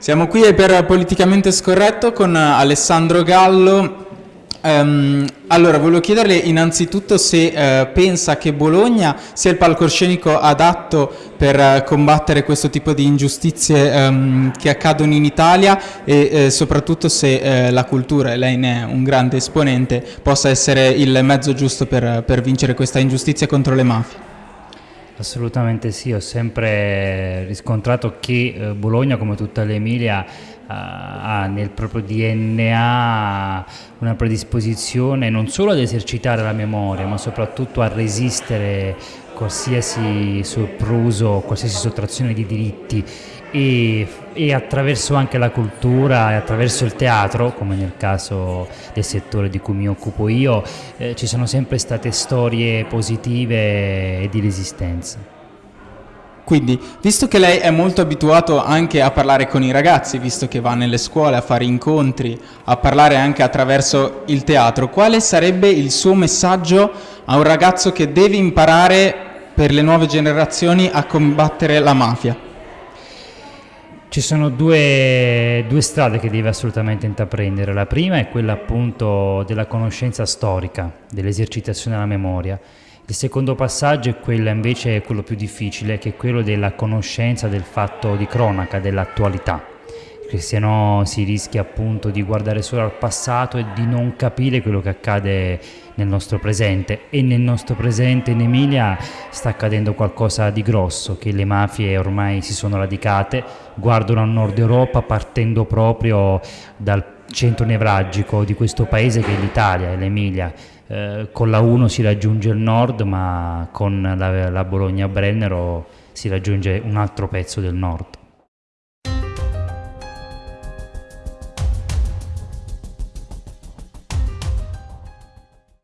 Siamo qui per Politicamente Scorretto con Alessandro Gallo. Um, allora, volevo chiederle innanzitutto se uh, pensa che Bologna sia il palcoscenico adatto per uh, combattere questo tipo di ingiustizie um, che accadono in Italia e uh, soprattutto se la cultura, e lei ne è un grande esponente, possa essere il mezzo giusto per, per vincere questa ingiustizia contro le mafie. Assolutamente sì, ho sempre riscontrato che eh, Bologna, come tutta l'Emilia, ha nel proprio DNA una predisposizione non solo ad esercitare la memoria, ma soprattutto a resistere qualsiasi sopruso, qualsiasi sottrazione di diritti e, e, attraverso anche la cultura e attraverso il teatro, come nel caso del settore di cui mi occupo io, eh, ci sono sempre state storie positive e di resistenza. Quindi, visto che lei è molto abituato anche a parlare con i ragazzi, visto che va nelle scuole a fare incontri, a parlare anche attraverso il teatro, quale sarebbe il suo messaggio a un ragazzo che deve imparare per le nuove generazioni a combattere la mafia? Ci sono due, due, strade che deve assolutamente intraprendere. La prima è quella appunto della conoscenza storica, dell'esercitazione della memoria. Il secondo passaggio è quello invece quello più difficile, che è quello della conoscenza del fatto di cronaca, dell'attualità perché se no si rischia appunto di guardare solo al passato e di non capire quello che accade nel nostro presente. E nel nostro presente in Emilia sta accadendo qualcosa di grosso che le mafie ormai si sono radicate guardano a nord Europa partendo proprio dal centro nevralgico di questo paese che è l'Italia l'Emilia. Eh, con la 1 si raggiunge il nord ma con la, la Bologna-Brennero si raggiunge un altro pezzo del nord